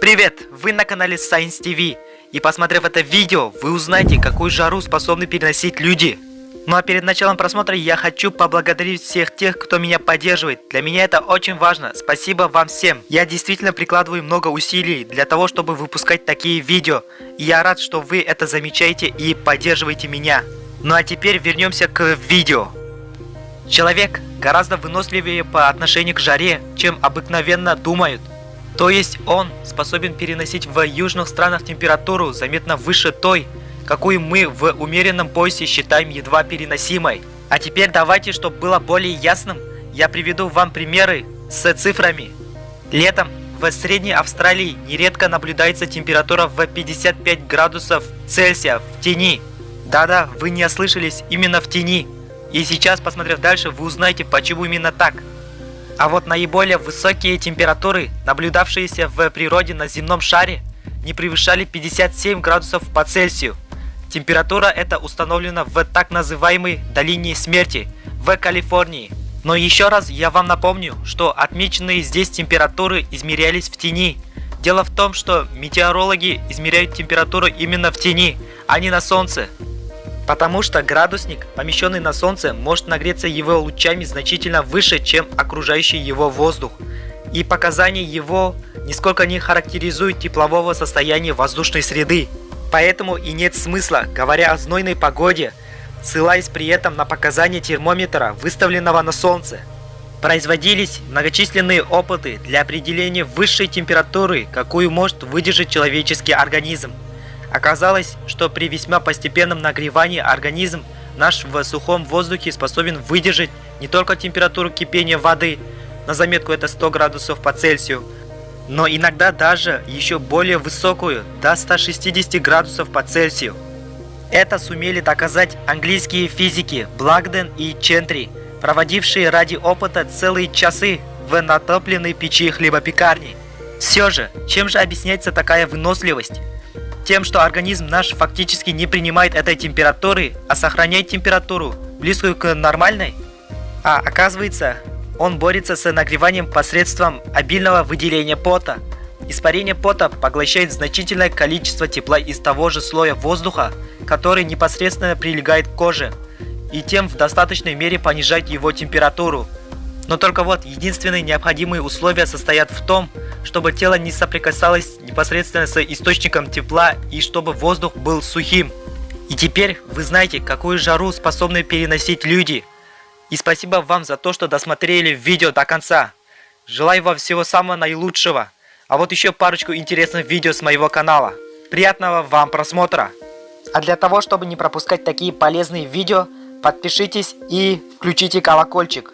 Привет! Вы на канале Science TV. И посмотрев это видео, вы узнаете, какую жару способны переносить люди. Ну а перед началом просмотра я хочу поблагодарить всех тех, кто меня поддерживает. Для меня это очень важно. Спасибо вам всем. Я действительно прикладываю много усилий для того, чтобы выпускать такие видео. И я рад, что вы это замечаете и поддерживаете меня. Ну а теперь вернемся к видео. Человек гораздо выносливее по отношению к жаре, чем обыкновенно думают. То есть он способен переносить в южных странах температуру заметно выше той, какую мы в умеренном поясе считаем едва переносимой. А теперь давайте, чтобы было более ясным, я приведу вам примеры с цифрами. Летом в Средней Австралии нередко наблюдается температура в 55 градусов Цельсия в тени. Да-да, вы не ослышались, именно в тени. И сейчас, посмотрев дальше, вы узнаете, почему именно так. А вот наиболее высокие температуры, наблюдавшиеся в природе на земном шаре, не превышали 57 градусов по Цельсию. Температура эта установлена в так называемой долине смерти в Калифорнии. Но еще раз я вам напомню, что отмеченные здесь температуры измерялись в тени. Дело в том, что метеорологи измеряют температуру именно в тени, а не на солнце. Потому что градусник, помещенный на Солнце, может нагреться его лучами значительно выше, чем окружающий его воздух. И показания его нисколько не характеризуют теплового состояния воздушной среды. Поэтому и нет смысла, говоря о знойной погоде, ссылаясь при этом на показания термометра, выставленного на Солнце. Производились многочисленные опыты для определения высшей температуры, какую может выдержать человеческий организм. Оказалось, что при весьма постепенном нагревании организм наш в сухом воздухе способен выдержать не только температуру кипения воды, на заметку это 100 градусов по Цельсию, но иногда даже еще более высокую, до 160 градусов по Цельсию. Это сумели доказать английские физики Благден и Чентри, проводившие ради опыта целые часы в натопленной печи хлебопекарни. Все же, чем же объясняется такая выносливость? Тем, что организм наш фактически не принимает этой температуры, а сохраняет температуру, близкую к нормальной. А оказывается, он борется с нагреванием посредством обильного выделения пота. Испарение пота поглощает значительное количество тепла из того же слоя воздуха, который непосредственно прилегает к коже, и тем в достаточной мере понижает его температуру. Но только вот единственные необходимые условия состоят в том, чтобы тело не соприкасалось непосредственно с источником тепла и чтобы воздух был сухим. И теперь вы знаете, какую жару способны переносить люди. И спасибо вам за то, что досмотрели видео до конца. Желаю вам всего самого наилучшего. А вот еще парочку интересных видео с моего канала. Приятного вам просмотра! А для того, чтобы не пропускать такие полезные видео, подпишитесь и включите колокольчик.